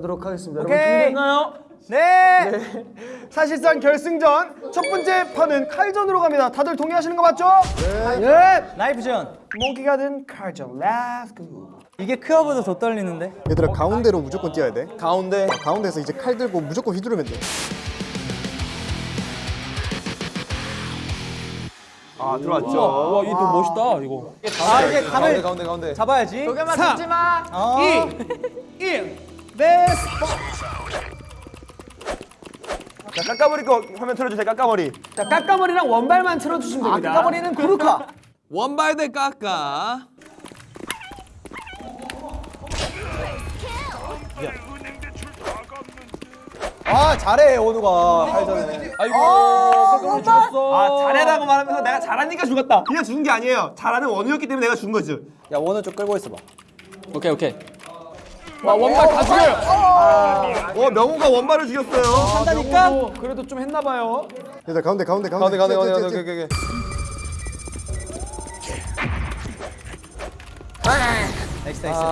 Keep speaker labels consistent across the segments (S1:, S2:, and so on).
S1: 가도록 하겠습니다.
S2: 오케이.
S1: 여러분 준비됐나요?
S2: 네. 사실상 결승전 첫 번째 판은 칼전으로 갑니다. 다들 동의하시는 거 맞죠? 네.
S3: 나이프전.
S2: 몽키가 든 칼전. Let's go.
S3: 이게 크어보다 더 떨리는데?
S4: 얘들아 가운데로 무조건 뛰어야 돼.
S1: 가운데.
S4: 어, 가운데서 이제 칼 들고 무조건 휘두르면 돼.
S2: 아 들어왔죠.
S1: 와, 이거 더 멋있다, 이거.
S3: 아 이제 감을
S1: 가운데, 가운데.
S3: 잡아야지.
S2: 조금만 잡지 마.
S3: 어.
S2: 2, 1. 베스트.
S5: 자, 깎아머리 거 화면 틀어주세요. 깎아머리.
S2: 자 깎아머리랑 원발만 틀어주시면 됩니다. 깎아머리는 구루카.
S1: 원발 대 깎아.
S3: 아 잘해 오누가 칼전에.
S1: 아이고, 깎아머리 죽었어.
S5: 아, 잘해라고 말하면서 내가 잘하니까 죽었다. 그냥 죽은 게 아니에요. 잘하는 원우였기 때문에 내가 죽은 거지.
S3: 야 원우 좀 끌고 있어봐.
S1: 오케이, 오케이. 와, 원발 다 죽여요.
S5: 어, 명우가 원발을 죽였어요.
S2: 한다니까. 그래도 좀 했나 봐요.
S4: 얘들아 가운데 가운데 가운데.
S5: 가운데, 가운데, 가운데, 오케이.
S3: next next.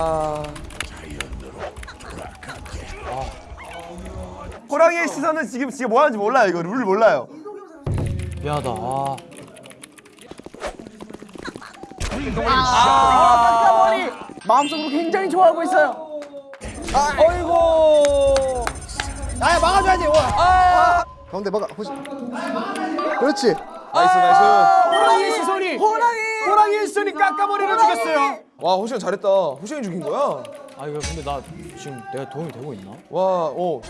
S5: 호랑이의 시선은 지금 지금 뭐 하는지 몰라요. 이거 룰 몰라요.
S1: 미안하다. 아.
S2: 마음속으로 굉장히 좋아하고 있어요.
S3: 어이구. 야 막아줘야지. 와.
S4: 가운데 막아. 호시. 그렇지.
S5: nice, nice.
S2: 호랑이의 시선이. 호랑이. 호랑이의 시선이 깎아머리를 죽였어요.
S5: 와, 호시형 잘했다. 호시형이 죽인 거야?
S1: 아, 이거 근데 나 지금 내가 도움이 되고 있나?
S5: 와, 어.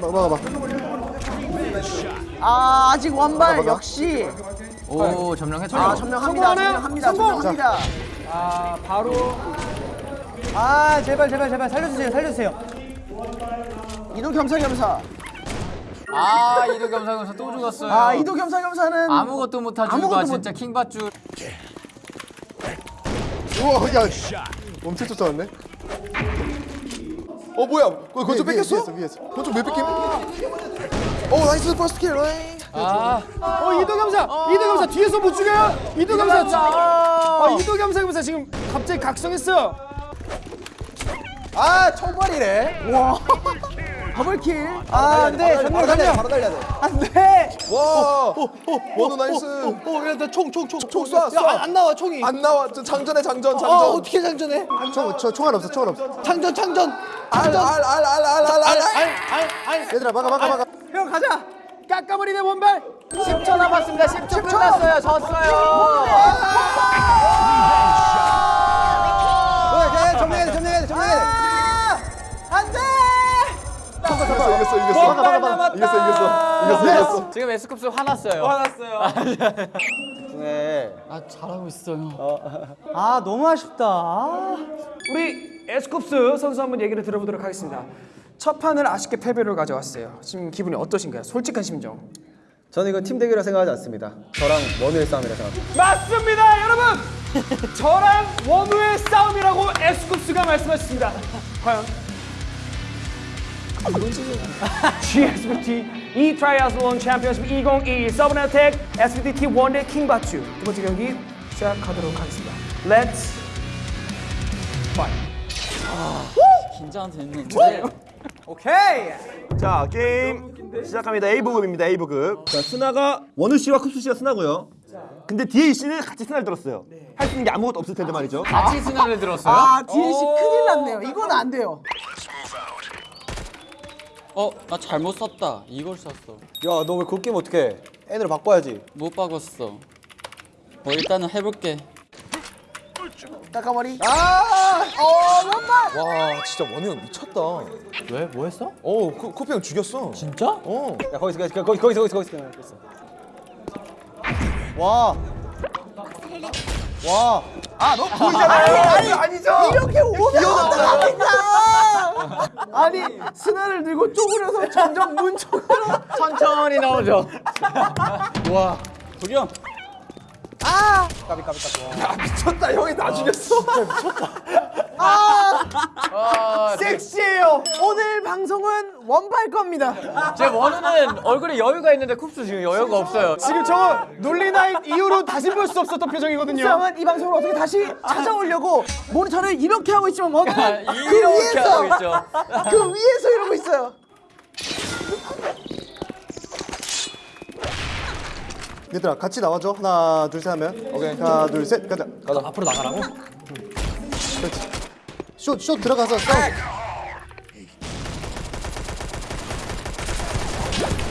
S4: 막 막아 봐.
S6: 아 아직 원발 역시
S1: 오, 점령했죠.
S6: 아 점령합니다
S2: 성공하나요?
S6: 점령합니다
S2: 성공!
S6: 점령합니다
S2: 아 바로
S3: 아 제발 제발 제발 살려주세요 살려주세요.
S6: 이도 겸사겸사
S7: 아 이도 겸사겸사 또 죽었어요.
S6: 아 이도 겸사겸사는
S7: 아무것도
S6: 아무것도
S7: 줄과
S6: 못-
S7: 진짜 킹받줄.
S4: 우와 야. 엄청 쫓아왔네.
S5: 어, 뭐야? 그거 좀
S4: 위에,
S5: 뺏겼어?
S4: 위에서 위에서.
S5: 그거 왜 뺏김? 어, nice first kill.
S1: 아,
S2: 어 이도겸사 이도겸사 뒤에서 못 죽여요 이도겸사 아 이도겸사 겸사 지금 갑자기 각성했어요
S3: 아 총발이래.
S6: double kill
S3: 아 안돼 전멸 전멸.
S5: 바로 달려야 돼.
S3: 안돼.
S5: 와, 원우 nice.
S3: 어야나총총총
S5: 총 쏴, 쏴.
S3: 안 나와 총이.
S5: 안 나와. 저 장전해, 장전,
S3: 어
S5: 장전.
S3: 어떻게 장전해?
S4: 총저 총알 없어 총알 없어.
S3: 장전 장전.
S5: 알, 알, 알, 알, 알, 알, 알.
S2: 알알
S4: 얘들아 막아 막아 막아.
S2: 형 가자 깎아머리 대 원발
S7: 10초 남았습니다. 10초 끝났어요. 졌어요.
S3: 야 점령해야 돼 점령해야 돼 점령해야 돼.
S5: 이겼어, 이겼어,
S4: 막아 막아.
S5: 이겼어, 이겼어. 이겼어, 이겼어.
S7: 지금 에스쿱스 화났어요. 아 잘하고 있어요.
S3: 아 너무 아쉽다. 아.
S2: 우리 에스쿱스 선수 한번 얘기를 들어보도록 하겠습니다 첫 판을 아쉽게 패배를 가져왔어요 지금 기분이 어떠신가요? 솔직한 심정
S8: 저는 이거 팀 대결이라 생각하지 않습니다. 저랑 원우의 싸움이라 생각합니다.
S2: 맞습니다 여러분 저랑 원우의 싸움이라고 에스쿱스가 말씀하셨습니다 과연 GSBT E 트라이아슬론 챔피언십 2022 서브네텍 SBT 원대 킹바추 두 번째 경기 시작하도록 하겠습니다 Let's fight
S7: 긴장됐는데.
S3: 오케이.
S5: 자, 게임 시작합니다. A부급입니다. A부급. 자, 스나가 원우 씨와 쿱스 씨가 스나고요. 근데 이 씨는 같이 스나를 들었어요. 할수 있는 게 아무것도 없을 텐데 말이죠.
S7: 같이 스나를 들었어요?
S6: 아 DLC 큰일 났네요 이건 안 돼요
S7: 어, 나 잘못 썼다. 이걸 썼어.
S3: 야 너 왜 그렇게 게임 어떻게? 애들 바꿔야지.
S7: 못 박았어. 뭐 일단은 해볼게.
S6: 깎아머리
S5: 와, 진짜 원우 형 미쳤다.
S1: 왜? 뭐 했어?
S5: 어, 코, 코피 형 죽였어.
S1: 진짜?
S5: 어.
S3: 야 거기서 거기서 거기 거기서 거기서 거기서 거기서. 와. 와.
S5: 아니, 아니죠?
S6: 이렇게 오면 어떡합니까 아니 스나를 들고 쪼그려서 점점 문 쪽으로
S7: 천천히 나오죠. 와, 도겸.
S3: 까비 까비 까비.
S5: 야, 미쳤다. 형이 나 죽였어.
S7: 아,
S6: 섹시해요 오늘 방송은 원발 겁니다.
S1: 제 원우는 얼굴에 여유가 있는데 쿱스 지금 여유가 없어요.
S2: 지금 저거 논리나잇 이후로 다시 볼 수 없었던 표정이거든요.
S6: 그러면 이 방송을 어떻게 다시 찾아오려고 모니터를 이렇게 하고 있지만 원은 그
S1: 이렇게 하고
S6: 위에서
S1: 있죠.
S6: 그 위에서 이러고 있어요.
S4: 얘들아 같이 나와줘 하나 둘 셋 하면 오케이 하나 둘 셋 가자
S1: 가자. 앞으로 나가라고?
S4: 그렇지 숏 숏 들어가서 싸워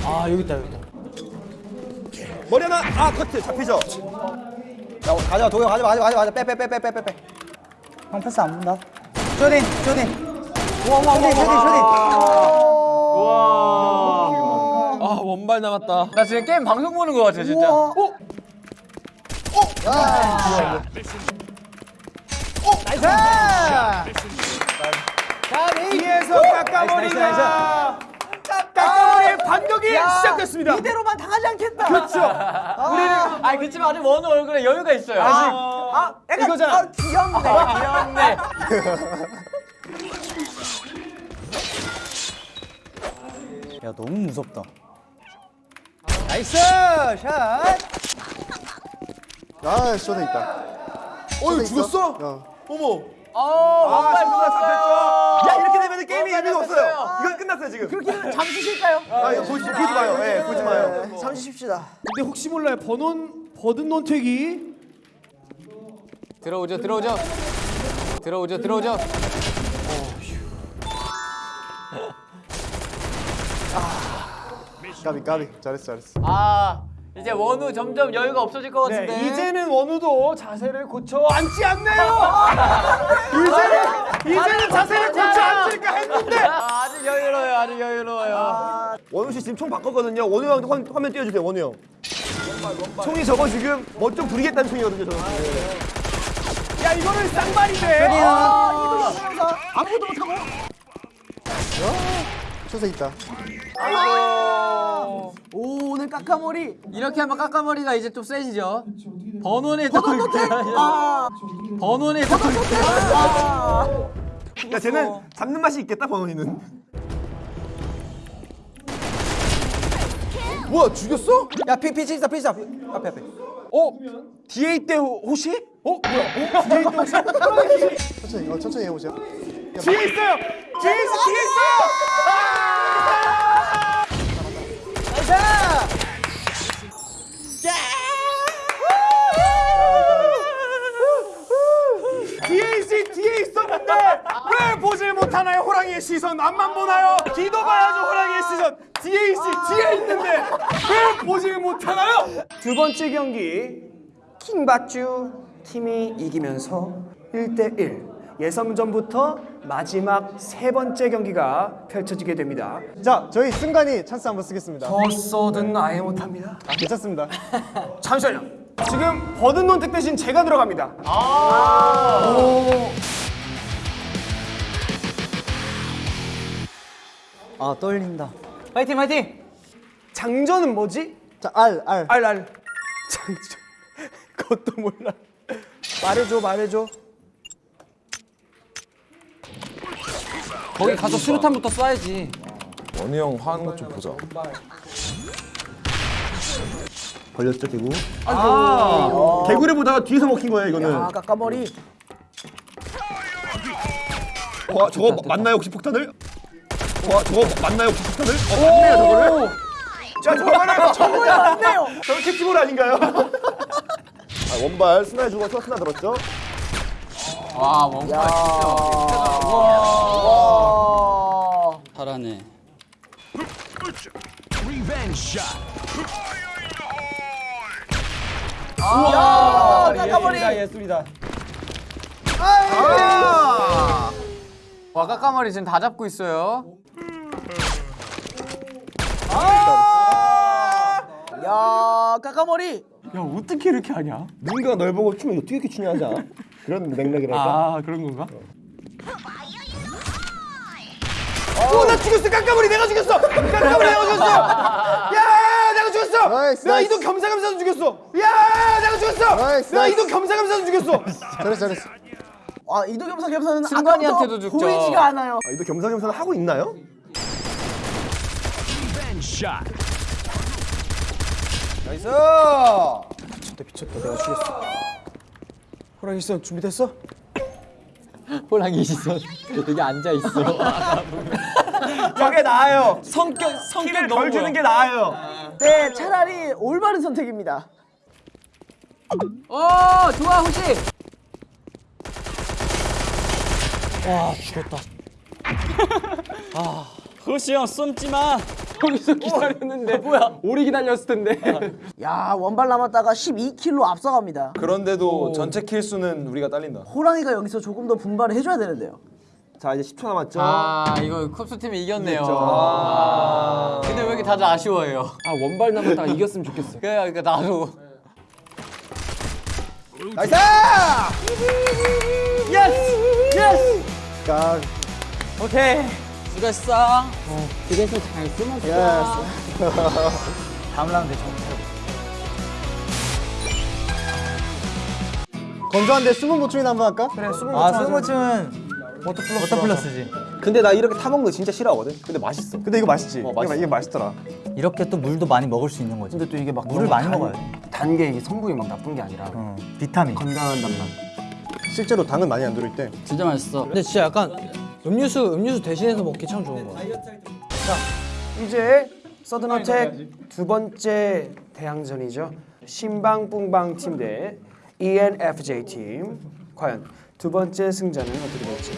S2: 아 여기 있다 여기 있다.
S5: 머리 하나 아 커트 잡히죠.
S8: 자, 가자 도영 가자 가자 가자 가자 빼빼빼빼 빼빼
S3: 형 패스 안 본다. 쇼딘 쇼딘. 쇼딘 쇼딘 쇼딘.
S1: 아 원발 남았다. 나 지금 게임 방송 보는 거 같아 진짜.
S2: 어? 위에서 깎아머리가 깎아머리의 반격이 시작됐습니다.
S6: 이대로만 당하지 않겠다.
S2: 그렇죠.
S1: 아 그렇지만 아직 원우 얼굴에 여유가 있어요.
S6: 아, 약간
S2: 이거잖아.
S6: 아, 귀엽네.
S1: 귀엽네.
S3: 야 너무 무섭다.
S2: nice shot.
S4: 아 숏에 있다
S5: 어이 죽었어?
S4: 어.
S5: 어머.
S1: 아 원발 죽었어요.
S5: 야 이렇게 되면 게임이 의미가 없어요. 이건 끝났어요 지금.
S6: 그렇게 되면 잠시 쉴까요?
S5: 아 이거 보지 보지 마요. 예 보지 마요.
S6: 잠시 쉽시다.
S2: 근데 혹시 몰라요. 버논 버든 논택이
S1: 들어오죠 들어오죠. 들어오죠 들어오죠.
S4: 까비 까비 잘했어 잘했어
S1: 아 이제 원우 점점 여유가 없어질 것 같은데.
S2: 네, 이제는 원우도 자세를 고쳐 앉지 않네요. 이제는 이제는 자세를 고쳐 앉을까 했는데
S1: 아, 아주 여유로워요 아주 여유로워요.
S5: 원우 씨 지금 총 바꿨거든요. 원우 형 화- 화면 띄워주세요. 원우 형. 총이 저거 지금 멋좀 부리겠다는 총이거든요. 저거.
S2: 야 이거는 쌍발인데.
S6: 아무것도 못하고.
S4: 숏에 있다
S6: 오 오늘 까까머리.
S1: 이렇게 하면 까까머리가 이제 좀 세지죠. 번원에 더
S6: 아,
S1: 번원에
S5: 더야 쟤는 잡는 맛이 있겠다 번원이는.
S6: 뭐야 죽였어?
S8: 야 피, 피 치자 피 치자 피- 앞에 앞에
S2: 어 있대 호- 호시? 어 뭐야? 어 뒤에 있대 호시?
S4: 천천히 어 천천히 해보자
S2: 뒤에 있어요. 뒤에 있어 뒤에 있어. 뒤에 있지 뒤에 있었는데. 왜 보질 못하나요? 호랑이의 시선. 앞만 보나요? 뒤도 봐야죠 호랑이의 시선. 뒤에 있지 뒤에 있는데. 왜 보질 못하나요? 두 번째 경기. 킹받쥬 팀이 이기면서 1대1 예선전부터 마지막 세 번째 경기가 펼쳐지게 됩니다.
S4: 자 저희 승관이 찬스 한번 쓰겠습니다.
S2: 버서든 아예 못합니다.
S4: 괜찮습니다.
S2: 잠시만요. 지금 버든 논택 대신 제가 들어갑니다.
S3: 아! 떨린다.
S1: 파이팅 파이팅.
S2: 장전은 뭐지?
S4: 자 알 알.
S2: 알 알. 장전. 그것도 몰라. 말해줘 말해줘
S1: 거기 가서 수류탄부터 쏴야지.
S9: 원희 형 하는 것 좀 보자.
S5: 걸렸죠 개구. 아 개구를 보다가 뒤에서 먹힌 거예요 이거는.
S6: 아 까까머리.
S5: 와 저거 맞나요 혹시 폭탄을? 와 저거 맞나요 혹시 폭탄을? 어 맞네요 저거를. 자 저거는
S6: 정말 맞네요.
S5: 저거 캐치볼 아닌가요? 아, 원발 스나 죽어서 스나 들었죠?
S1: 와 원발
S7: 잘하네.
S6: 아 까까머리.
S8: 예술이다
S1: 와 까까머리 지금 다 잡고 있어요.
S6: 야 까까머리.
S2: 야 어떻게 이렇게 하냐
S5: 누군가 널 보고 춤을 어떻게 이렇게 추냐 않아? 그런 맥락이랄까?
S2: 아 그런 건가? 어나 죽였어 깜깜머리 내가 죽였어 깜깜머리 내가 죽였어 야 내가 죽였어
S4: 나이스,
S2: 내가. 이동 겸사겸사도 죽였어 야 내가 죽였어
S4: 나이스,
S2: 내가. 이동 겸사겸사도 죽였어
S4: 잘했어 잘했어
S6: 아 이도 겸사 겸사는
S1: 승관이한테도 죽죠.
S6: 보이지가 않아요.
S5: 아, 이도 겸사겸사 하고 있나요?
S6: 나이스.
S2: 호랑이 시선 준비됐어?
S1: 호랑이 시선 여기 앉아 있어.
S5: 저게 나아요.
S1: 성격 성격
S5: 키를
S1: 너무
S5: 덜 주는. 게 나아요.
S6: 네, 차라리 올바른 선택입니다.
S7: 어 좋아 혹시
S1: 호시 형 쏨지 마. 거기서 기다렸는데 뭐야? 오래 기다렸을 텐데.
S6: 야, 원발 남았다가 12킬로 앞서갑니다.
S9: 그런데도 전체 킬 수는 우리가 딸린다.
S6: 호랑이가 여기서 조금 더 분발을 해줘야 되는데요.
S5: 자 이제 10초 남았죠.
S7: 아 이거 쿱스 팀이 이겼네요 아. 근데 왜 이렇게 다들 아쉬워해요
S1: 아 원발 남았다가 이겼으면 좋겠어.
S7: 그래 그러니까 나도
S5: nice!
S4: 까
S1: 오케이. 수고했어.
S3: 다음 라운드에 정
S4: 건조한데 수분 보충이나 한번 할까?
S2: 그래 수분
S3: 아 스포츠는 워터 플러스 워터 플러스지
S8: 근데 나 이렇게 타 먹는 거 진짜 싫어하거든. 근데 맛있어.
S4: 근데 이거 맛있지?
S8: 어, 맛있어.
S4: 이게, 맛있더라.
S3: 이렇게 또 물도 많이 먹을 수 있는 거지
S2: 근데 또 이게 막
S3: 물을 많이 먹어야 돼
S2: 단게 이게 성분이 막 나쁜 게 아니라
S3: 어, 비타민
S2: 건강한 단맛
S4: 실제로 당은 많이 안 들어있대.
S1: 진짜 맛있어.
S3: 근데 진짜 약간 음료수 음료수 대신해서 먹기 참 좋은 거야
S2: 이제 서든어택 두 번째 대항전이죠. 신방뿡방 팀 대 ENFJ 팀. 과연 두 번째 승자는 어떻게 될지.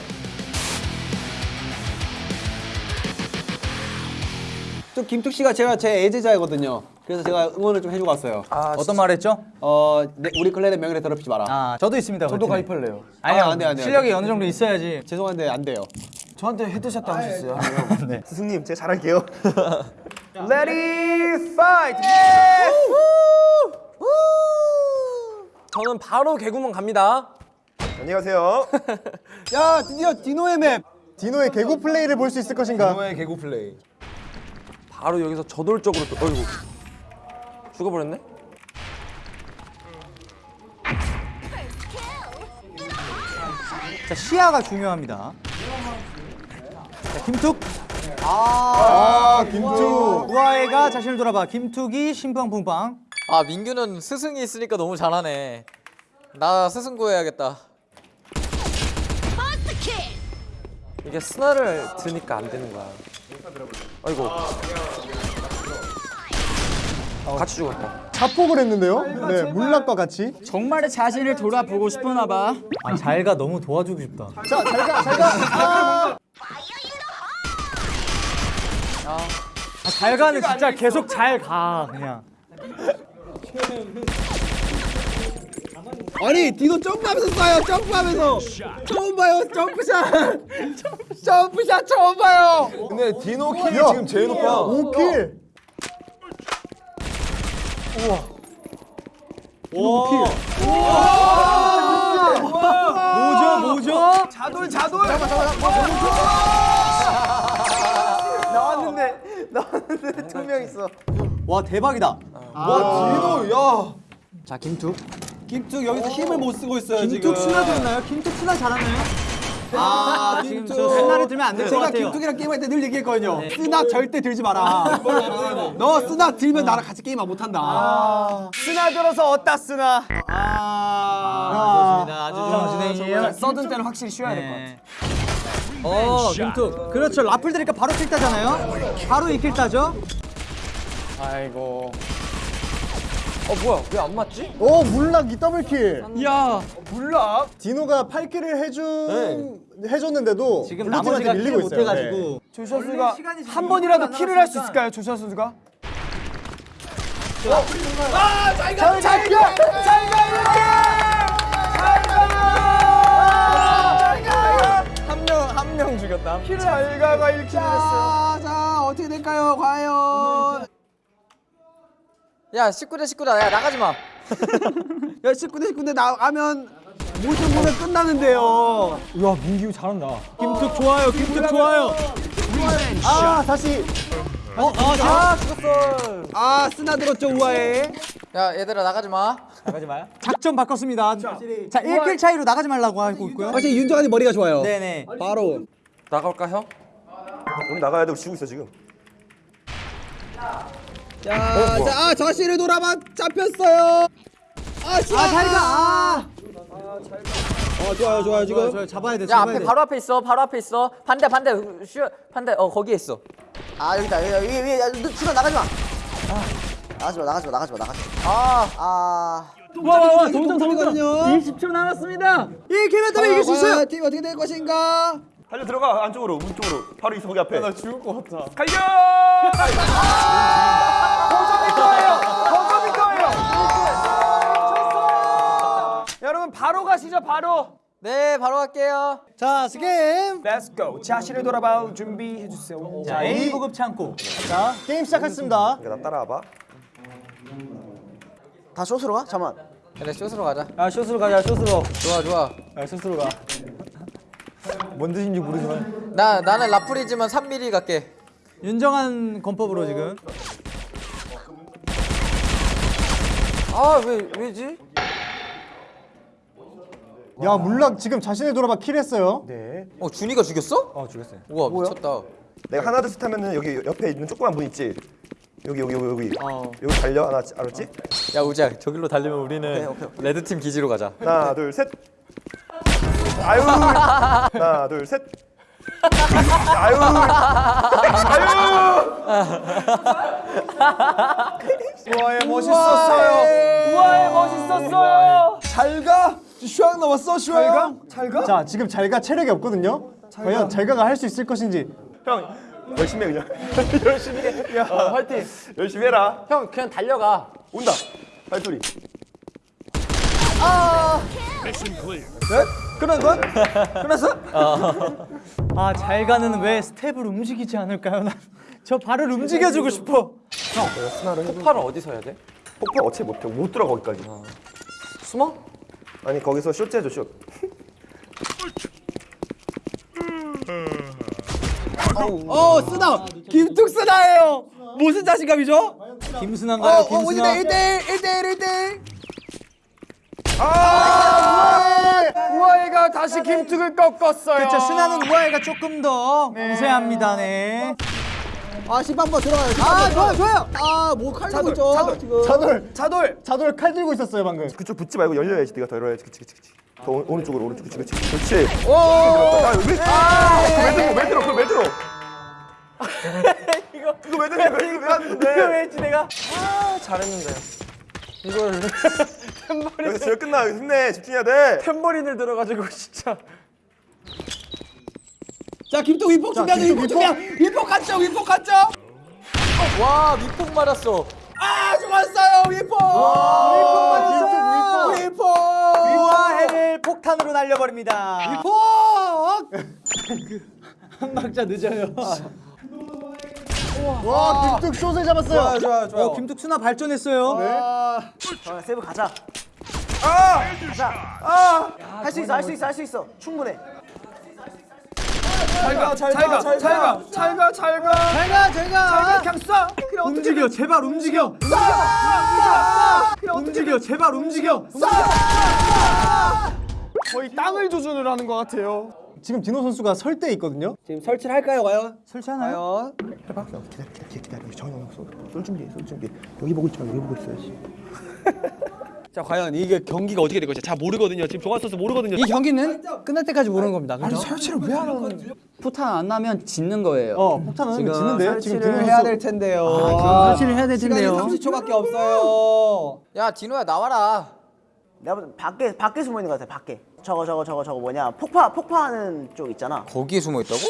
S8: 또 김툭 씨가 제가 제 애제자이거든요. 그래서 제가 응원을 좀 해주고 왔어요.
S3: 어떤 말 했죠?
S8: 어, 내- 우리 clan의 명예를 더럽히지 마라.
S3: 아 저도 있습니다
S2: 저도
S3: 그 팀에.
S2: 가입할래요.
S3: 아니요
S8: 아, 안 돼, 안 돼, 안
S3: 실력이 어느 정도 있어야지
S8: 죄송한데 안 돼요.
S2: 저한테 headshot 당하셨어요.
S4: 스승님, 제가 잘할게요.
S2: Ready, fight!
S1: 저는 바로 개구멍 갑니다.
S5: 안녕히 가세요.
S8: 야, 드디어 디노의 map.
S4: 디노의 개구 플레이를 볼 수 있을 것인가?
S9: 노의 개구 플레이.
S1: 바로 여기서 저돌적으로 또 어이구 죽어버렸네.
S3: 자 시야가 중요합니다 자 김툭
S4: 아, 김투.
S3: 우아해가 자신을 돌아봐 김툭이 심팡풍팡
S7: 아 민규는 스승이 있으니까 너무 잘하네 나 스승 구해야겠다
S1: 이게 스나를 드니까 안 되는 거야. 아이고. 같이 죽었다.
S4: 자폭을 했는데요? 네, 물락과 같이.
S1: 정말 자신을 돌아보고 싶었나 봐.
S3: 아 잘가 너무 도와주고 싶다
S4: 자, 잘 가, 잘 가. 아!
S3: 아, 잘가는 진짜 계속 잘 가 그냥
S8: 아니, 디노 점프하면서 쏴요. 점프하면서. 처음 봐요. jump shot. jump shot 처음 봐요.
S9: 근데 디노 kill이
S4: 야.
S9: 지금 제일 높아.
S4: 5kill.
S3: 뭐죠 뭐죠?
S2: 자돌 자돌. 나왔는데 나왔는데 두 명 있어.
S8: 와, 대박이다.
S9: 와 디노 야.
S3: 자 김툭
S8: 김툭 여기서 힘을 못 쓰고 있어요, 지금.
S3: 김툭 스나 들었나요? 김툭 스나 잘하나요?
S8: 아,
S3: 지금. 저 스나를 들면 안 될것
S8: 제가
S3: 같아요
S8: 김툭이랑 게임할 때 늘 얘기했거든요. 쓰나 절대 들지 마라. 너 쓰나 들면 나랑 같이 게임 못 한다.
S2: 쓰나 들어서 어따 쓰나.
S3: 아, 좋습니다 아주 좋은 진행이에요
S2: 서든 때는 확실히 쉬어야 될 것 같아.
S3: 어 김툭 그렇죠 라플 들니까 바로 kill 따잖아요 바로 이kill 따죠
S1: 아이고. 어 뭐야 왜 안 맞지?
S4: 오, 물락 이 double kill.
S1: 야.
S2: 물락.
S4: 디노가 8kill을 해준 해줬는데도
S3: 지금 나머지가 kill
S4: 밀리고 있어요. 네.
S3: 못해가지고
S2: 조슈아 선수가 한 번이라도 kill을 할 수 있을까요, 조슈아 선수가? 아, 잘 가, 잘 가, 잘 가, 이렇게! 잘 가!
S1: 한명한명 죽였다.
S2: 잘 가가 1kill 했어요.
S8: 자, 자, 어떻게 될까요? 과연.
S7: 야 19대 19다 야 나가지 마
S8: 야, 19대 19대 나가면 모든 보면 끝나는데요.
S3: 야 민규 잘한다 김툭 좋아요 김툭 좋아요
S4: 아, 다시.
S3: 어? 아, 죽었어
S8: 아, 쓰나 들었죠, 우아해.
S7: 야 얘들아 나가지 마
S3: 나가지 마요 작전 바꿨습니다 자 1킬 차이로 나가지 말라고 하고 있고요
S8: 확실히 윤정환이 머리가 좋아요.
S3: 네네
S8: 바로.
S1: 나갈까 형?
S5: 우리 나가야 돼. 우리 지고 있어 지금.
S8: 자, 자, 아, 자신을 돌아봐 잡혔어요. 아, 씨. 아, 자리가 아. 어, 좋아요, 좋아요, 지금.
S3: 저 잡아야 돼.
S7: 야
S3: 잡아야
S7: 앞에
S3: 돼.
S7: 바로 앞에 있어 바로 앞에 있어 반대 반대 슈 반대 어 거기에 있어
S6: 아 여기다 여기 위에 위에 야, 너 준아 나가지 마. 아, 나가지 마 나가지 마 나가지 마 나가지 마. 아 아.
S3: 와 와 와 동정 동정.
S8: 거든요.
S3: 20초 남았습니다.
S8: 이 기회 때문에 이길 수 있어요. 팀 어떻게 될 것인가?
S5: 달려 들어가 안쪽으로 문 쪽으로 바로 있어 거기 앞에. 나 죽을 것 같아. 갈려!
S2: 바로 가시죠 바로.
S7: 네 바로 갈게요
S3: 자 스게임.
S2: Let's go. 자신을 돌아봐 준비해 주세요.
S3: 자 A 보급 창고. 자 게임 시작했습니다.
S5: 나 따라와봐.
S6: 다 숏으로 가? 잠만.
S7: 그래 쇼스로 가자
S3: 아 short으로 가자 short으로.
S7: 좋아 좋아
S3: 아 숏으로 가. 뭔 뜻인지 모르지만.
S7: 나 나는 라풀이지만 3mm 갈게
S3: 윤정한 권법으로 지금.
S7: 아 왜 왜지
S4: 야 물락 지금 자신을 돌아봐 킬했어요.
S7: 어 준이가 죽였어
S3: 어 죽였어요.
S7: 우와 미쳤다
S5: 내가 하나 둘셋 하면은 여기 옆에 있는 조그만 문 있지. 여기 여기 여기 여기
S7: 어.
S5: 여기 달려 하나 알았지?
S7: 야 우지야 저길로 달리면 우리는 레드 팀 기지로 가자
S5: 하나 둘 셋. 아유 하나 둘 셋. 아유 아유
S2: 우와에 멋있었어요. 우와에 멋있었어요.
S9: 잘 가. 슈왕 나왔어 슈왕.
S2: 잘 가?
S4: 자 지금 잘가 체력이 없거든요. 과연 잘가가 할 수 있을 것인지.
S5: 형 열심히 해 그냥 열심히 해. 야 화이팅 열심히 해라.
S7: 형 그냥 달려가
S5: 온다 발소리.
S2: 끝난 거야? 끝났어?
S3: 아 잘 가는 왜 스텝을 움직이지 않을까요? 난저 발을 움직여주고 싶어.
S7: 폭발은 어디서 해야 돼?
S5: 폭발 어차피 못해 못 들어 거기까지.
S7: 숨어?
S5: 아니 거기서 숏 해줘 숏.
S8: 어, 쓰나. 김툭 쓰나예요. 무슨 자신감이죠? 어,
S3: 김순환가요?
S8: 어,
S3: 김순환.
S8: 오진다 1대1, 1대1, 1대1.
S2: 우와이가 다시 김툭을 꺾었어요.
S3: 그렇죠. 순환은 우아이가 조금 더 우세합니다. 네.
S8: 아, 10번 들어가요. 아, 좋아요, 좋아요. 아, 뭐 칼 들고 있죠? 지금.
S4: 차돌
S2: 차돌.
S4: 차돌 칼 들고 있었어요 방금.
S5: 그쪽 붙지 말고 열려야지 네가 더 열어야지. 그치 그치 그치. 더 오- 오른쪽으로 오른쪽 그치 그치. 그렇지 오! 아, 왜, 아, 왜 들어 왜 들어 그걸 왜 들어 이거 이거 왜 들어 이거 왜 하는데 이거 왜 했지 내가 아 잘했는데 이걸 템버린. 여기서 끝나. 힘내. 집중해야 돼.
S2: 템버린을 들어가지고 진짜.
S8: 자, 김툭 위폭 준비하죠. 위폭 준비야. 위폭 갔죠, 위폭 갔죠.
S7: 와 밑폭 맞았어
S8: 아, 좋았어요, 위폭. 위폭 맞았어요. 위폭.
S3: 우아해를 폭탄으로 날려버립니다.
S8: 위폭.
S3: 한 박자 늦어요.
S4: 와 김뚝 숏을 잡았어요.
S8: 좋아요,
S3: 어, 김tuk순아 발전했어요.
S6: 자, 세브 가자. 아! 가자. 아! 할 수 있어 할 수 있어 할 수 있어. 충분해.
S2: 잘가 잘가 잘가 잘가 잘가 잘가
S8: 제가.
S2: 그냥 쏴. 어떻게
S3: 움직여, 제발 움직여. 움직여, 제발 움직여.
S2: 거의 땅을 조준을 하는 것 같아요.
S4: 지금 디노 선수가 설 때 있거든요.
S8: 지금 설치를 할까요, 과연?
S3: 설치하나요?
S8: 과연?
S5: 기다려 기다려 기다려 정해 놓았어 쏠 준비해 쏠 준비 여기 보고 있지 말고 여기 보고 있어야지
S8: 자, 과연 이게 경기가 어떻게 될 것인지 잘 모르거든요. 지금 종합 선수 모르거든요.
S3: 이 경기는 끝날 때까지 모르는 겁니다. 그죠?
S2: 설치를 왜 하는 거지?
S3: 포탄 안 나면 짓는 거예요.
S4: 어 폭탄은 짓는데요. 지금
S8: 설치를 해야 될 텐데요.
S3: 설치를 해야 될
S8: 시간이
S3: 텐데요.
S8: 30초밖에 없어요.
S7: 야 디노야 나와라
S6: 내가 밖에 밖에 숨어 있는 것 같아. 밖에. 저거 저거 저거 저거 뭐냐? 폭파 폭파하는 쪽 있잖아.
S7: 거기에 숨어 있다고?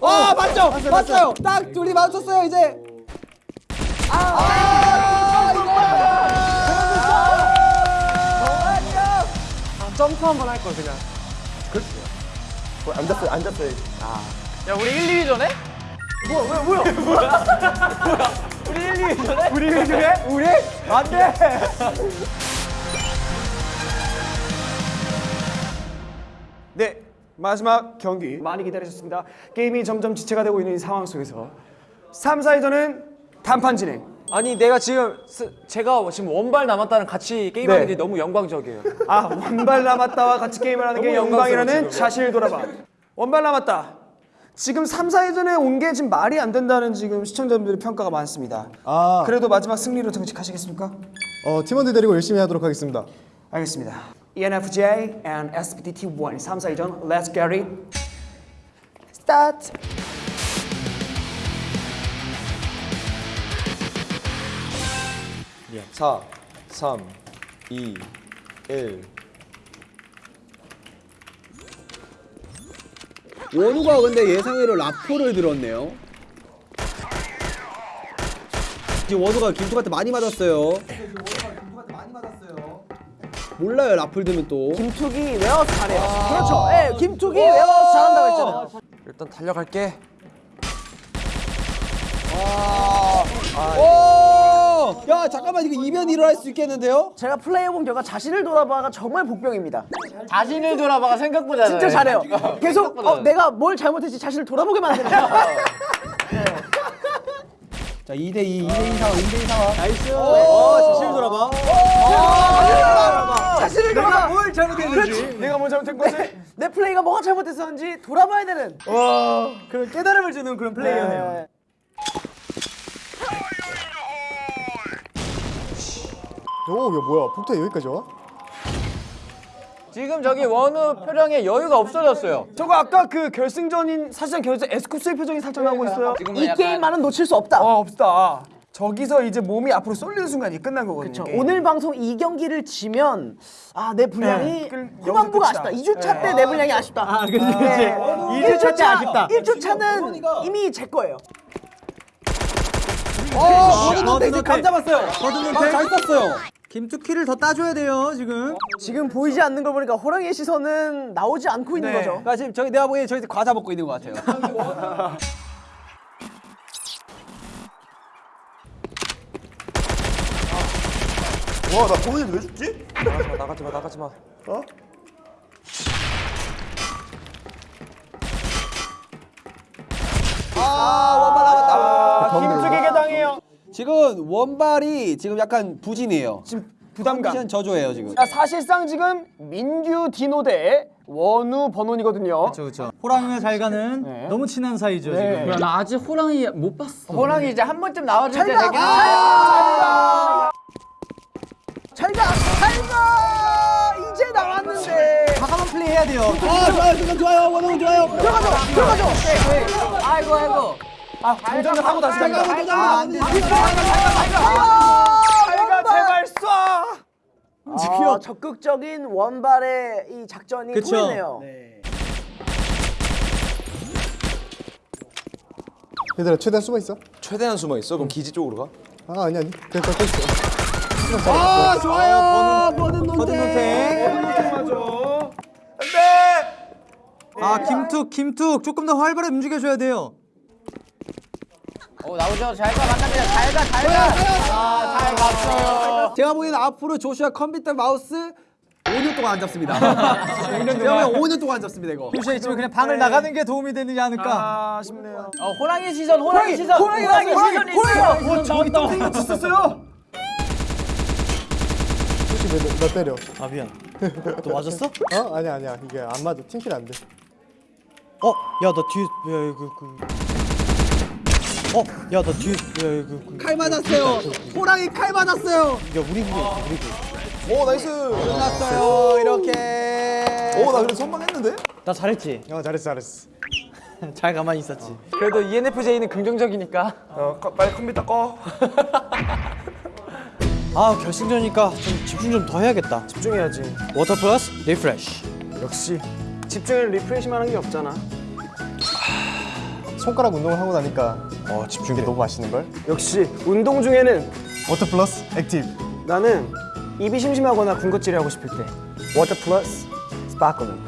S8: 와, 맞죠? 맞어요. 딱 둘이 맞췄어요, 이제. 아,
S2: 점프 한 번 할 걸 그냥.
S5: 앉았어요 앉았어요
S7: 야 우리 1, 2위 전에?
S2: 우리 일 중에 우리 안 돼. 네 마지막 경기 많이 기다리셨습니다. 게임이 점점 지체가 되고 있는 이 상황 속에서 3, 4위전은 단판 진행.
S1: 아니 내가 지금 스- 제가 지금 원발 남았다는 같이 게임하는
S2: 네.
S1: 게 너무 영광적이에요.
S2: 아 원발 남았다와 같이 게임을 하는 게 영광이라는. 자신을 돌아봐. 원발 남았다. 지금 3, 4회전에 온 게 지금 말이 안 된다는 지금 시청자분들의 평가가 많습니다.
S4: 아,
S2: 그래도 마지막 승리로 등직하시겠습니까?
S4: 어, 팀원들 데리고 열심히 하도록 하겠습니다.
S2: 알겠습니다. ENFJ and SBT1 3, 4회전 Let's get it. Start.
S8: 사, 삼, 이, 일. 원우가 근데 예상외로 라포를 들었네요. 지금 원우가 김투한테 많이 맞았어요. 몰라요 라플 들면 또.
S2: 김툭이 외워서 잘해요. 그렇죠. 예, 김툭이 외워서 잘한다고 했잖아요.
S1: 일단 달려갈게.
S8: 오! 야 잠깐만 이거 이변 일어날 수 있겠는데요?
S2: 제가 플레이해본 결과 자신을 돌아봐가 정말 복병입니다.
S7: 자신을 돌아봐가 생각보다
S2: 진짜
S7: 잘해.
S2: 잘해요. 계속 어, 내가 뭘 잘못했지 자신을 돌아보게 만드는 거야.
S8: 자 2대2 2대2 상황 2대2 상황.
S3: nice. 어, 자신을 돌아봐.
S2: 자신을 돌아봐.
S3: 뭘 잘못했는지.
S2: 내가 뭘 잘못한 거지? 내 플레이가 뭐가 잘못했었는지 돌아봐야 되는.
S3: 그런 깨달음을 주는 그런 플레이어네요.
S4: 오, 야, 뭐야? 폭탄 여기까지 와?
S7: 지금 저기 원우 표정에 여유가 없어졌어요.
S2: 저거 아까 그 결승전인 사실상 결승 에스쿱스의 표정이 살짝 나오고 있어요. 이
S7: 약간-
S2: 게임만은 놓칠 수 없다. 어, 없다. 저기서 이제 몸이 앞으로 쏠리는 순간이 끝난 거거든요. 오늘 방송 이 경기를 지면 아 내 분량이 후반부가 아쉽다. 2주차 때 내 분량이 아쉽다. 아,
S3: 그치, 그치. 2주차 때 아쉽다.
S2: 1주차는 이미 제 거예요.
S3: 버드논 감 잡았어요. 버드논 잘 썼어요. 김투키를 더 따줘야 돼요 지금.
S2: 지금 보이지 않는 걸 보니까 호랑이의 시선은 나오지 않고 있는 거죠.
S8: 그러니까 지금 저기 내가 보기엔 저기 과자 먹고 있는 것 같아요.
S5: 와, 나 돈을 왜 줬지?
S1: 나가지 마, 나가지 마.
S5: 어?
S2: 김숙에게 당해요.
S8: 지금 원발이 지금 약간 부진이에요.
S2: 지금 부담감.
S8: 컨디션 저조해요 지금.
S2: 자, 사실상 지금 민규 디노 대 원우 번원이거든요.
S3: 그렇죠. 호랑이가 잘 가는 너무 친한 사이죠
S2: 네.
S3: 지금.
S7: 나 아직 호랑이 못 봤어.
S2: 호랑이 이제 한 번쯤 나와줄 때 되긴 잘 가! 잘 가! 이제 나왔는데
S3: 과감한 플레이 해야 돼요.
S8: 아 좋아요 지금 좋아요 원우 좋아요.
S2: 들어가죠! 들어가죠!
S7: 아이고 아이고.
S2: 아, 장전을 하고 다시 간다.
S8: 잠깐만 잠깐만.
S2: 잘가 제발 쏴! 아, 적극적인 원발의 이 작전이
S3: 그쵸.
S2: 통했네요.
S4: 얘들아, 최대한 숨어 있어.
S10: 최대한 숨어 있어. 그럼 기지 쪽으로 가.
S4: 아, 아니 아니. 그냥 걷고 있어.
S8: 아 좋아요. 버든 논태.
S3: 아 김툭 김툭 조금 더 활발히 움직여줘야 돼요.
S7: 어 나오죠. 잘가 만납니다. 잘가 잘가. 아잘 갔어요.
S8: 제가 보기엔 앞으로 조슈아 컴퓨터 마우스 5년 동안 안 잡습니다. 5년 동안 5년 동안 안 잡습니다 이거.
S3: 조슈아 있지만 그냥 방을 나가는 게 도움이 되지 않을까.
S2: 아쉽네요.
S7: 어 호랑이 시선 호랑이 시선 호랑이 시선이 있어요.
S2: 어, 저기 똥생이가 쳤었어요.
S4: 혹시 왜, 너 때려?
S3: 아 미안. 또 맞았어?
S4: 어? 아니야, 아니야. 이게 안 맞아. team kill 안 돼.
S3: 어? 야너 뒤에 야 이거 그. 어? 야너 뒤에 야 이거 그.
S8: 칼 맞았어요. 호랑이 칼 맞았어요.
S3: 야 우리 그게 우리 그.
S10: 오 nice.
S8: 끝났어요 이렇게.
S10: 오 나 그래 선방했는데?
S3: 나 잘했지.
S4: 어, 잘했어, 잘했어.
S3: 잘 가만히 있었지.
S1: 그래도 E ENFJ는 긍정적이니까.
S11: 어, 꺼- 빨리 컴퓨터 꺼.
S3: 아 결승전이니까 좀 집중 좀 더 해야겠다.
S2: 집중해야지.
S3: 워터 플러스 리프레쉬.
S2: 역시 집중을 리프레시만 한 게 없잖아.
S4: 손가락 운동을 하고 나니까 어, 집중이 너무 맛있는 걸.
S2: 역시 운동 중에는
S4: 워터 플러스 액티브.
S2: 나는 입이 심심하거나 군것질이 하고 싶을 때 워터 플러스 스파클링.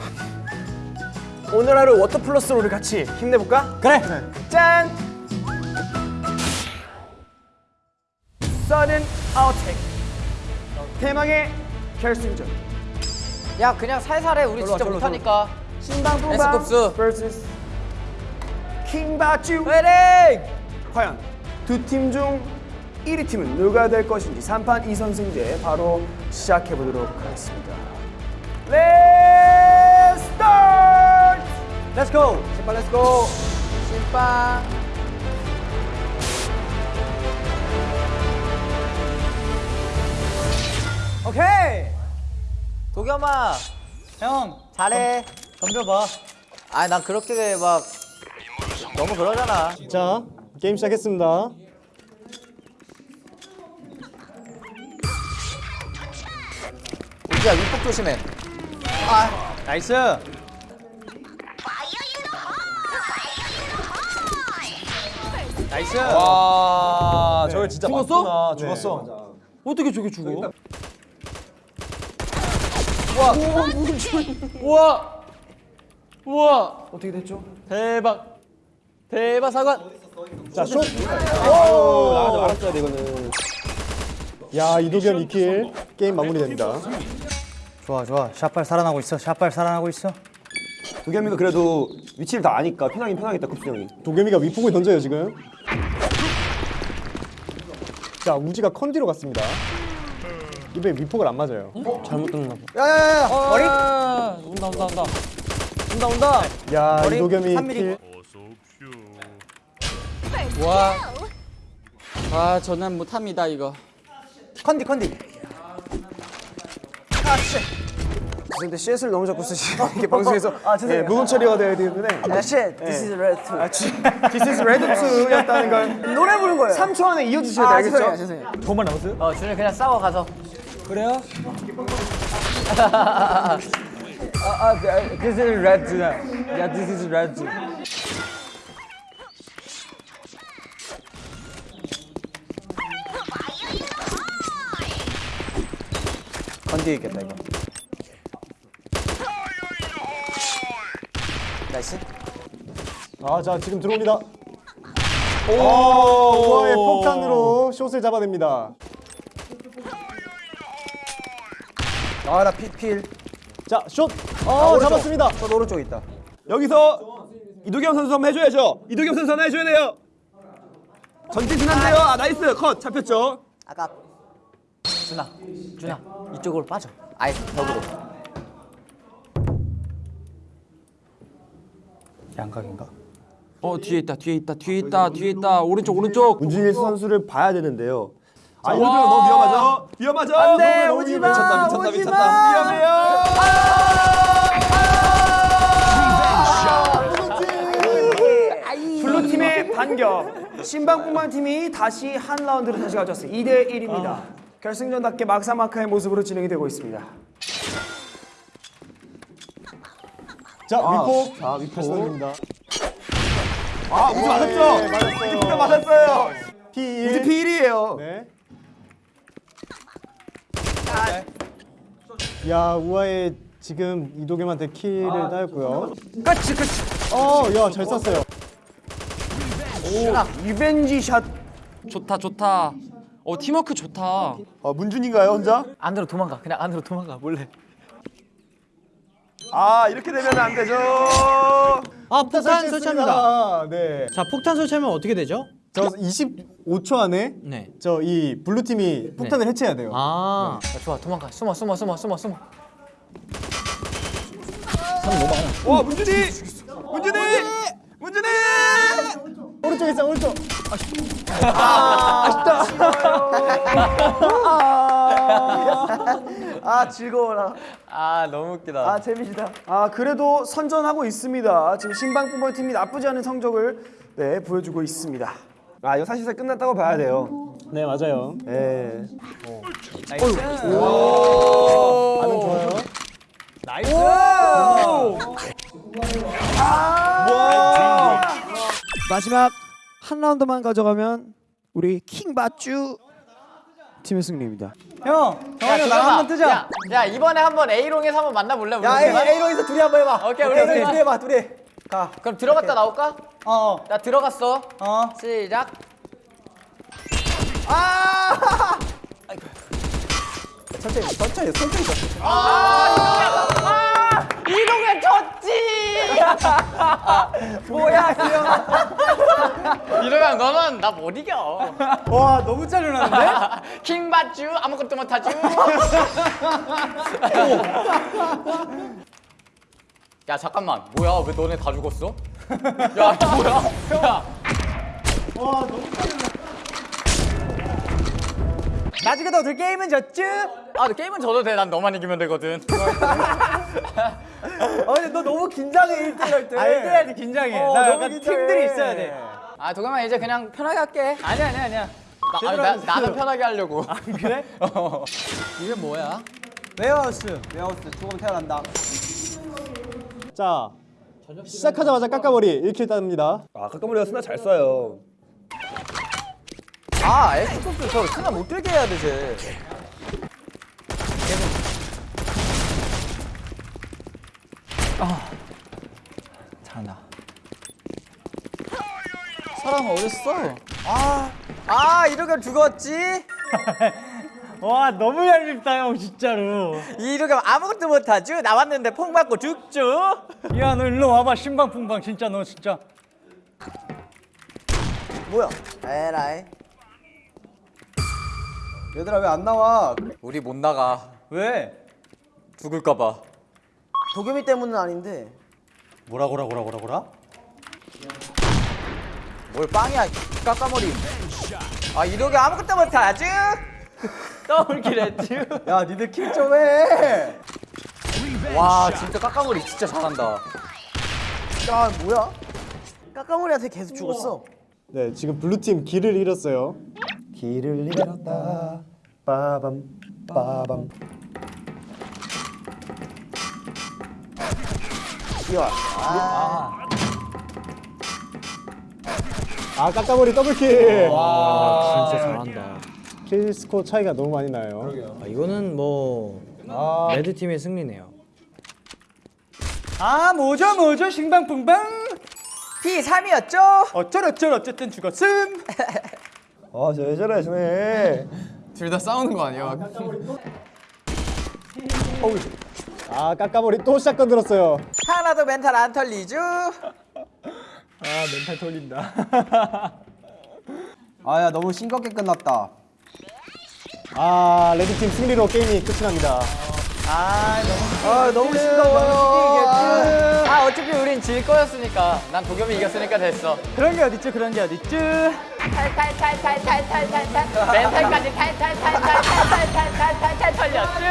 S2: 오늘 하루 워터 플러스로 우리 같이 힘내볼까?
S3: 그래.
S2: 짠! 서든 아웃텍 대망의 결승전
S7: 야 그냥 살살해. 우리 진짜 못하니까.
S2: 신방풍방
S7: 에스쿱스.
S2: vs 킹바쭈
S7: 화이팅!
S2: 과연 두 팀 중 1위 팀은 누가 될 것인지 3판 2선승 제 바로 시작해 보도록 하겠습니다. Let's start!
S3: Let's go.
S2: 제발 Let's go!
S7: 찐빵.
S3: 오케이.
S7: 도겸아,
S3: 형
S7: 잘해.
S3: 덤벼봐.
S7: 아, 난 그렇게 막 너무 그러잖아.
S4: 자, 게임 시작했습니다.
S7: 우지야 윗복 조심해.
S3: nice. nice.
S5: 와 저걸 진짜
S3: 죽었어?
S5: 맞구나. 죽었어.
S3: 어떻게 저게 죽어?
S1: 우와 우와
S6: 어떻게 됐죠?
S1: 대박 대박 사관
S4: 자, 슛.
S5: 나가지 말았어야 돼 이거는.
S4: 야, 이도겸 2kill. 게임 마무리됩니다.
S3: 좋아 좋아. 샷발 살아나고 있어. 샷발 살아나고 있어.
S5: 도겸이가 그래도 위치를 다 아니까 편하긴 편하겠다 쿱스 형이.
S4: 도겸이가 위폭을 던져요, 지금. 자, 우지가 컨디로 갔습니다. 이번에 위폭을 안 맞아요.
S1: 잘못 들었나 봐
S9: 야야야야.
S1: 머리 아, 온다 온다 온다
S3: 온다 온다.
S4: 야, 이도겸이
S3: 3mm.
S4: kill.
S1: 와. 아 저는 못합니다 이거
S3: 컨디 컨디.
S6: 근데 shit을 너무 자꾸 쓰시고 이게 방송에서
S3: 아, 죄송해요.
S6: 예, 무음 처리가 돼야 되는데
S3: 야 shit. This is red too.
S6: 아, 지, This is Red 2였다는 걸
S3: 노래 부른 거예요.
S6: 3초 안에 이어주셔야 돼
S3: 아,
S6: 알겠죠?
S3: 죄송해요, 죄송해요. 돈만 남았어요?
S7: 어, 준이 그냥 싸워 가서.
S1: 그래요?
S3: 아, 아, this is red. 야, this is red.
S7: 건디 있겠다 이거. 나이스.
S4: 아, 자, 지금 들어옵니다. 오, 우아의 폭탄으로 숏을 잡아냅니다.
S6: 아나 필.
S4: 자, 숏. 어, 잡았습니다.
S6: 저 오른쪽에 있다.
S5: 여기서 이도겸 선수 한번 해줘야죠. 이도겸 선수 하나 해줘야 돼요. 전진 지난데요. 아 나이스 컷 잡혔죠.
S7: 아까 준아, 준아 이쪽으로 빠져. 아예 벽으로.
S3: 양각인가?
S1: 어 뒤에 있다 뒤에 있다 뒤에 있다 뒤에 있다 오른쪽 오른쪽
S5: 문준일 선수를 봐야 되는데요. 아 이거 너무 위험하죠. 위험하죠.
S6: 안돼
S5: 너무
S6: 우지
S5: 미쳤다
S6: 마.
S5: 미쳤다
S6: 우지
S5: 미쳤다.
S6: 마.
S5: 위험해요.
S6: blue 팀의 반격. 신방뿐만 팀이 다시 한 라운드를 다시 가져왔어요. 2대 1입니다. 결승전답게 막사마카의 모습으로 진행이 되고 있습니다.
S4: 자, 위폭.
S5: 자 위포.
S4: 던집니다.
S5: 아 우지 맞았죠.
S4: 네, 맞았어요.
S5: 우지가 맞았어요.
S4: P1.
S5: 우지 P1이에요.
S4: 네. 야, 우아의 지금 이도겸한테 킬을 따였고요.
S6: 끝이 끝이.
S4: 어, 야, 잘 쐈어요.
S6: revenge shot.
S1: 좋다 좋다 어 팀워크 좋다
S5: 아 문준인가요 혼자?
S7: 안으로 도망가. 그냥 안으로 도망가. 몰래.
S5: 아 이렇게 되면 안 되죠.
S3: 아, 폭탄 설치합니다.
S4: 아, 네.
S3: 자, 폭탄 설치하면 어떻게 되죠?
S4: 저 25초 안에
S3: 네.
S4: 저 이 blue 팀이 폭탄을 해체해야 돼요.
S3: 아,
S7: 야, 좋아, 도망가. 숨어, 숨어, 숨어, 숨어, 숨어.
S5: 와 문준이. 문준이. 문준이.
S4: 오른쪽 있어, 오른쪽.
S6: 아 즐거워라.
S7: 아, 너무 웃기다.
S6: 아 재미지다. 아 그래도 선전하고 있습니다. 지금 신방뿐만 팀이 나쁘지 않은 성적을 네 보여주고 있습니다.
S5: 아 이거 사실상 끝났다고 봐야 돼요.
S4: 네, 맞아요.
S5: 예.
S4: 반응 좋아요.
S8: 마지막 한 라운드만 가져가면 우리 킹바쭈 팀의 승리입니다.
S3: 형, 정한이 나랑 한번 뜨자.
S7: 야, 야, 이번에 한번 A롱에서 한번 만나볼래? 우리
S6: 야
S7: 둘이만?
S6: A A로에서 둘이 한번 해봐.
S7: 오케이, 우리
S6: 오케이,
S7: 둘이.
S6: 둘이 해봐 둘이. 가.
S7: 그럼 들어갔다 나올까?
S3: 어, 어,
S7: 나 들어갔어.
S3: 어.
S7: 시작.
S6: 천천히 천천히 천천히.
S7: 이동에 졌지!
S6: 뭐야 이형.
S7: 이러면 너는 나 못 이겨.
S3: 와, 너무 짜증나는데?
S7: 킹받쥬 아무것도 못하쥬. 야 잠깐만 뭐야 왜 너네 다 죽었어? 야 뭐야? 야
S3: 나중에 너들 게임은 졌쥬?
S7: 아, 게임은 져도 돼. 난 너만 이기면 되거든.
S3: 어, 근데 너 너무 긴장해 1등 할 때. 아, 1등 할때 긴장해.
S2: 어,
S3: 나
S2: 너무
S3: 약간
S2: 긴장해.
S3: 팀들이 있어야 돼.
S7: 아, 도겸아 이제 그냥 편하게 할게.
S3: 아니야, 아니야, 아니야.
S7: 나, 아니, 나, 나는 편하게 하려고.
S3: 아, 그래?
S7: 어. 이게 뭐야?
S3: 웨어하우스.
S8: 웨어하우스 죽으면 태어난다.
S4: 자 시작하자마자 까까머리 1kill 따입니다
S5: 아 까까머리가 스나 잘 쏴요.
S7: 아, 엑스토스 저 스나 못 들게 해야 되지.
S3: 잘한다.
S7: 사람 어딨어? 아, 아 이러면 죽었지?
S3: 와, 너무 얄밉다, 형, 진짜로.
S7: 이러면 아무것도 못하죠? 나왔는데 폭 맞고 죽죠?
S3: 야, 너 일로 와봐, 신방풍방. 진짜 너 진짜.
S2: 뭐야? 에라이.
S8: 얘들아 왜 안 나와?
S7: 우리 못 나가.
S3: 왜?
S7: 죽을까봐.
S2: 도겸이 때문은 아닌데.
S3: 뭐라, 뭐라, 뭐라, 뭐라, 뭐라?
S7: 뭘 빵이야, 깎아머리. 아, 이러게 아무것도 못하죠? 더블킬 했지?
S8: 야 니들 kill 좀 해.
S7: 와, 진짜 까까머리 진짜 잘한다.
S2: 야 뭐야? 까까머리한테 계속 죽었어.
S4: 네 지금 blue팀 길을 잃었어요 길을 잃었다. 빠밤 빠밤. 아 까까머리 double kill. 와 진짜 잘한다. kill 스코어 차이가 너무 많이 나요.
S12: 아, 이거는 뭐 red 팀의 승리네요.
S3: 아, 뭐죠, 뭐죠, 신방풍방?
S7: P3이었죠?
S3: 어쩔어쩔 어쨌든 죽었음.
S5: 아저 왜 저래 저네.
S7: 둘다 싸우는 거 아니야?
S4: 아 까까머리 또 샷건 들었어요
S7: 하나도 멘탈 안 털리죠?
S3: 아, 멘탈 돌린다.
S8: 아야 너무 싱겁게 끝났다.
S4: 아 레드팀 승리로 게임이 끝이 납니다
S2: 아 너무 싱거워요.
S7: 아, 어차피 우린 질 거였으니까. 난 도겸이 이겼으니까 됐어.
S3: 그런 게 어딨죠, 그런 게 어딨죠?
S7: 탈탈탈탈탈탈탈탈 멘탈까지 탈탈탈탈탈탈탈탈탈 털렸죠?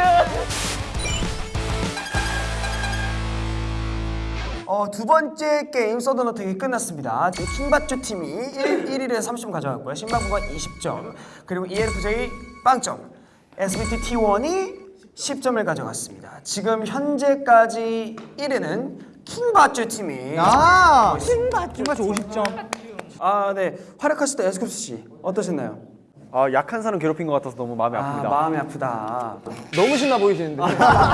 S2: 어, 두 번째 게임 서든어택이 끝났습니다. 킹받조 팀이 1, 1일에 30점 가져갔고요. 신방부가 20점, 그리고 ELFJ 빵점, SBT T1이 10점을 가져갔습니다. 지금 현재까지 1위는 킹받조 팀이
S3: 아, 킹받죠. 킹받죠 50점.
S2: 아, 네. 활약하실 때 에스쿱스 씨 어떠셨나요?
S1: 아 약한 사람 괴롭힌 것 같아서 너무 마음이
S2: 아,
S1: 아픕니다.
S2: 마음이 아프다.
S1: 너무 신나 보이시는데.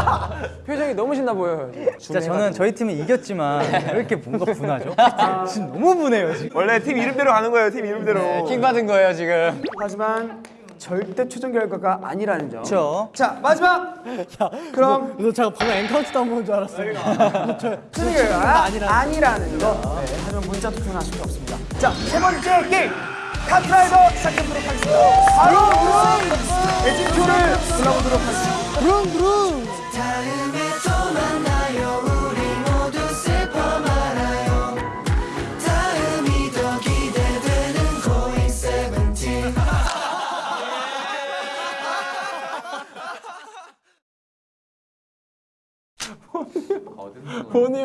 S1: 표정이 너무 신나 보여요.
S3: 진짜 저는 저희 팀이 이겼지만 왜 이렇게 뭔가 분하죠? 지금 너무 분해요, 지금.
S5: 원래 팀 이름대로 가는 거예요. 팀 이름대로.
S7: 킹 받은 거예요, 지금.
S2: 하지만 절대 최종 결과가 아니라는 점.
S3: 그렇죠.
S2: 자, 마지막. 그럼
S4: 너 잠깐 방금 엠카운트 한번 본줄 알았어
S2: 최종 결과가 아니라는 거. 네, 하지만 문자 투표는 할 수가 없습니다. 자, 세 번째 게임. 카트라이더 시작해보도록 하겠습니다. 바로 에진표를 골라보도록 하겠습니다.
S1: 본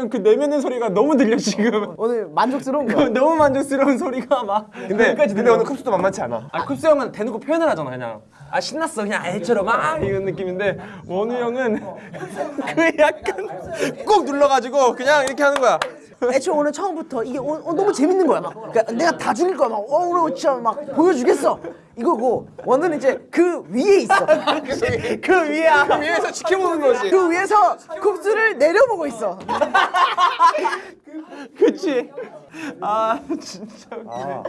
S1: 우 형그 내면의 소리가 너무 들려 지금.
S2: 오늘 만족스러운 거야.
S1: 너무 만족스러운 소리가 막.
S5: 근데 근데 오늘 컵스도 만만치 않아.
S1: 아 쿱스 형은 대놓고 표현을 하잖아 그냥. 아 신났어 그냥 애처럼 막 이런 느낌인데 원우 형은 그 약간 꼭 눌러가지고 그냥 이렇게 하는 거야.
S2: 애초에 오늘 처음부터 이게 오, 어, 너무 재밌는 거야. 막 그러니까 내가 다 죽일 거야. 막 어, 오늘 진짜 막 보여주겠어. 이거고 원은 이제 그 위에 있어. 아, 그 위야 아, 그
S1: 위에서 지켜보는 그 거지.
S2: 그 위에서 쿱스를 내려보고 있어.
S1: 그치. 아 진짜 웃기네.
S13: 아.